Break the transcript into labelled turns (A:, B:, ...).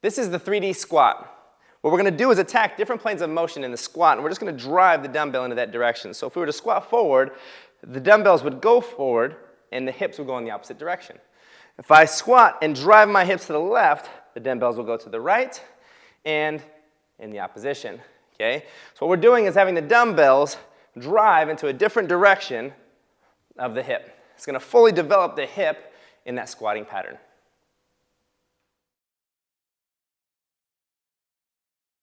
A: This is the 3D squat. What we're going to do is attack different planes of motion in the squat, and we're just going to drive the dumbbell into that direction. So if we were to squat forward, the dumbbells would go forward, and the hips would go in the opposite direction. If I squat and drive my hips to the left, the dumbbells will go to the right and in the opposition, okay? So what we're doing is having the dumbbells drive into a different direction of the hip. It's going to fully develop the hip in that squatting pattern.